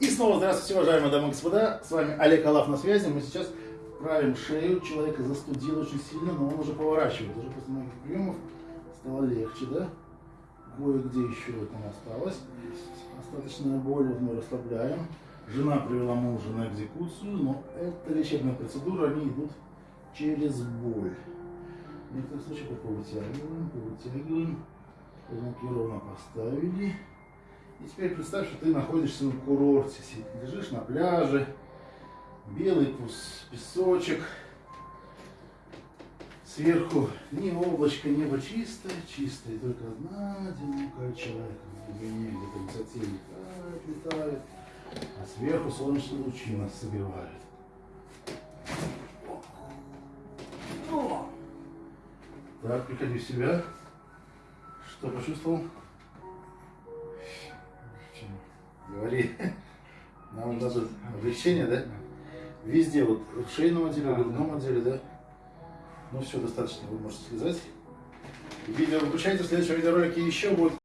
И снова здравствуйте, уважаемые дамы и господа. С вами Олег Алаф на связи. Мы сейчас правим шею. Человека застудило очень сильно, но он уже поворачивает. Уже после многих приемов стало легче, да? Кое-где еще там осталось. Остаточная боль, мы расслабляем. Жена привела мужа на экзекуцию, но это лечебная процедура, они идут через боль. В некоторых случаях пока вытягиваем, вытягиваем. Руки ровно поставили. И теперь представь, что ты находишься на курорте, лежишь на пляже, белый песочек, сверху ни облачко, небо чистое, чистое, только одна одинокая человека в глубине, где-то высоте летает, а сверху солнечные лучи нас согревают. О! Так, приходи в себя. Что почувствовал? Говори. Нам дадут облегчение, да? Везде, вот в шейном отделе, в грудном отделе, да? Ну все, достаточно, вы можете слезать. Видео выключайте, в следующем видеоролике еще будет